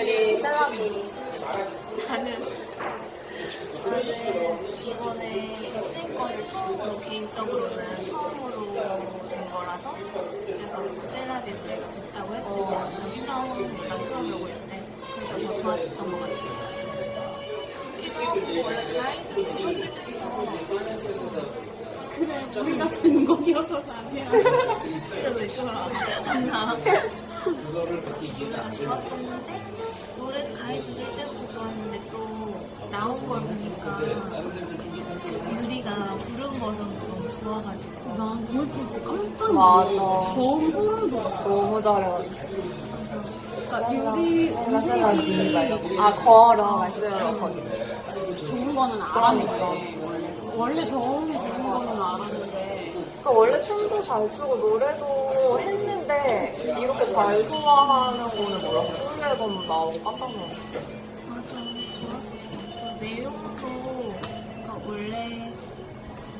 유리 셀라비. 나는 나는 이번에 SM 거를 처음으로 개인적으로는 처음으로 된 거라서 그래서 셀라비 노래가 됐다고 했을 때 정수정이랑 처음 보고 있을 때 그래서 더 좋았던 것 같아요. 우리가 되는 곡이어서 아니야. 진짜도 이쪽으로 왔나 노래가 좋았었는데 노래 가이드 될 때부터 좋았는데 또 나온 걸 보니까 유리가 부른 버전도 너무 좋아가지고 난 그걸 깜짝. 놀랐어. 처음 소름 돋았어. 너무 잘해. 그러니까 유리 음색이 아, 걸어. 거기. 좋은 거는 알았니까. 원래 저음이 좋은 거는 알았는데. 그러니까 원래 춤도 잘 추고 노래도 했는데 이렇게 잘 소화하는 거는. 풀 앨범 나오고 깜짝 놀랐어. 맞아 내용도 그러니까 원래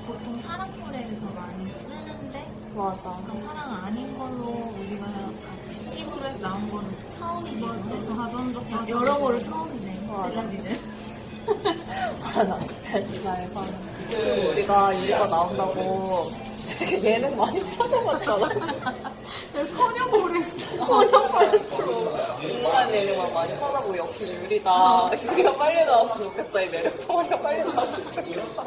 보통 사랑 노래를 더 많이 쓰는데 맞아. 그러니까 사랑 아닌 걸로 우리가 같이 팁으로 해서 나온 거는 처음인 것 같아 자전적 여러 거를 처음이네 맞아. 셀럽이는 아, 나잘 사는. 우리가 유리가 나온다고 되게 예능 많이 찾아봤잖아. 소녀몰에 소녀 팔레스로 인간 예능만 많이 찾아보고 역시 유리다. 유리가 빨리 나왔으면 좋겠다. 이 매력 덩어리가 빨리 나왔으면 좋겠다.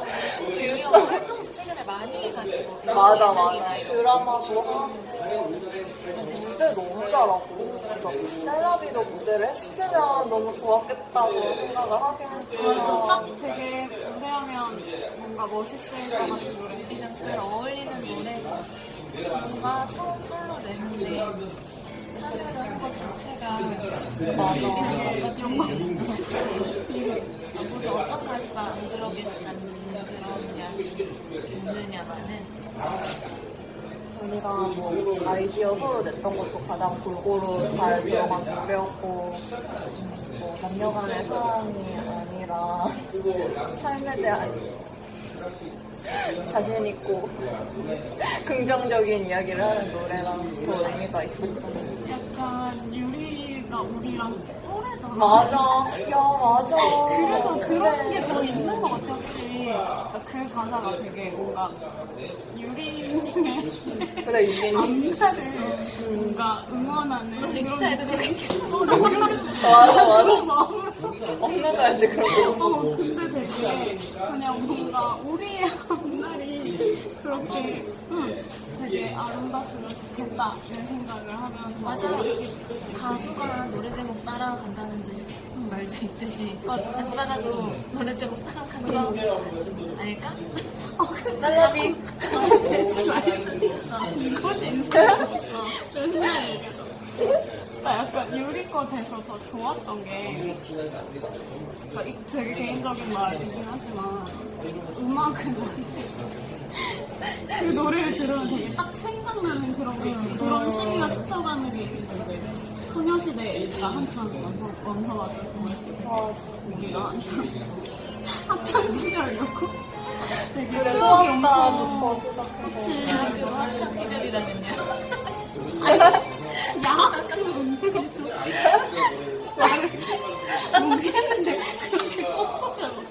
우리가 활동도 최근에 많이 해가지고 맞아, 맞아. 드라마도 하고, 무대 너무 잘하고. 그래서 셀라비도 무대를 했으면 너무 좋았겠다고 생각을 하긴 했지만. 뭔가 멋있을 것 같은 노래. 우리랑 잘 어울리는 노래고 뭔가 처음 솔로 내는데 참여를 한 것 자체가 맞아. 영광. 앞으로 어떤 가수가 안 그러겠다는 그런 이야기 있느냐마는 우리가 뭐 아이디어 서로 냈던 것도 가장 골고루 잘 들어간 노래였고 음, 뭐 남녀간의 사랑이 아니라 삶에 대한 자신 있고 긍정적인 이야기를 하는 노래랑 더 의미가 같아요. 약간 유리가 우리랑 또래잖아. 맞아. 야, 맞아. 그래서 그런 게더 그래. 있는 것 같아, 확실히. 그러니까 그 가사가 되게 뭔가 유리 의 그래, 유빈이. 안타를 뭔가 응원하는 넥스타에도 그렇게 맞아, 맞아. 그런 마음으로. 엄마들한테 그런 거. 어, 근데 되게 그냥 뭔가 우리의 앞날이 그렇게 응, 되게 아름다웠으면 좋겠다. 이런 생각을 하면서 맞아. 가수가 노래 제목 따라간다는 듯이. 말도 있듯이. 작사가도 노래 제목 따라가는 거 아닐까? 어, 그 셀럽이. 이것이 인생 맨날 얘기해서 나 약간 유리 거 돼서 더 좋았던 게 그러니까 이- 되게 개인적인 말이긴 하지만 음악은 그 노래를 들으면 되게 딱 생각나는 그런 게 있지. 그런 시기가 스쳐가는 게 있는데 소녀시대가 한참 완성, 완성하던 아, 우리가 한참 학창 시절이었고. 되게 그래, 추억이 엄청 시작해서. 그치. 대학교 학창 시절이라면요 야, 그 모르겠는데 그렇게 뻑뻑하고.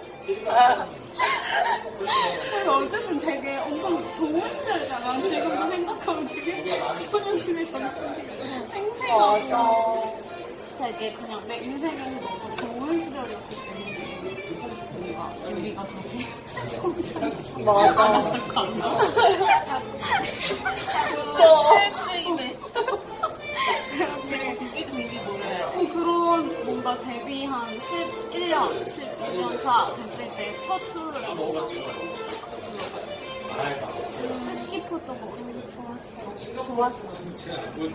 어쨌든 되게 엄청 좋은 시절이잖아 지금도 생각하면 되게 소녀시대 전성기가 생생하고. 되게 그냥 내 인생에서 너무 좋은 시절이었기 때문에 뭔가 우리가 되게 성장 맞아. 아, 그게 준비 노래 어, 그런 뭔가 데뷔 한 11년, 12년 차 됐을 때첫 수를 뭔 가 뜻깊었던 거 너무 좋았어. 좋았어.